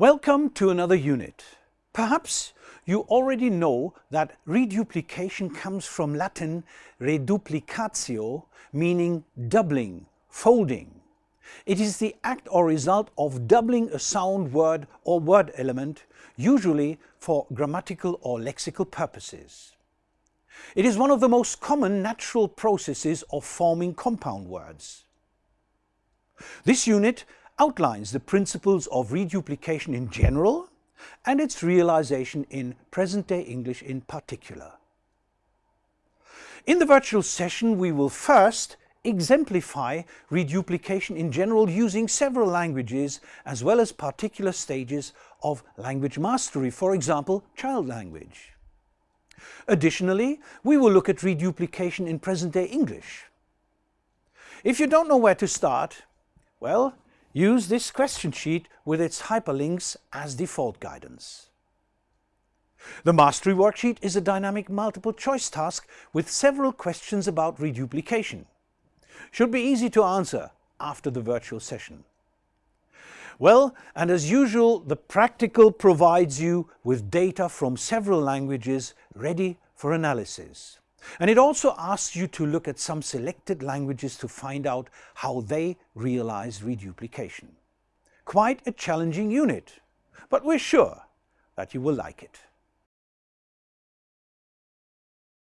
Welcome to another unit. Perhaps you already know that reduplication comes from Latin reduplicatio, meaning doubling, folding. It is the act or result of doubling a sound word or word element, usually for grammatical or lexical purposes. It is one of the most common natural processes of forming compound words. This unit outlines the principles of reduplication in general and its realization in present-day English in particular. In the virtual session we will first exemplify reduplication in general using several languages as well as particular stages of language mastery, for example child language. Additionally, we will look at reduplication in present-day English. If you don't know where to start, well, Use this question sheet with its hyperlinks as default guidance. The Mastery Worksheet is a dynamic multiple choice task with several questions about reduplication. Should be easy to answer after the virtual session. Well, and as usual, the practical provides you with data from several languages ready for analysis. And it also asks you to look at some selected languages to find out how they realize reduplication. Quite a challenging unit, but we're sure that you will like it.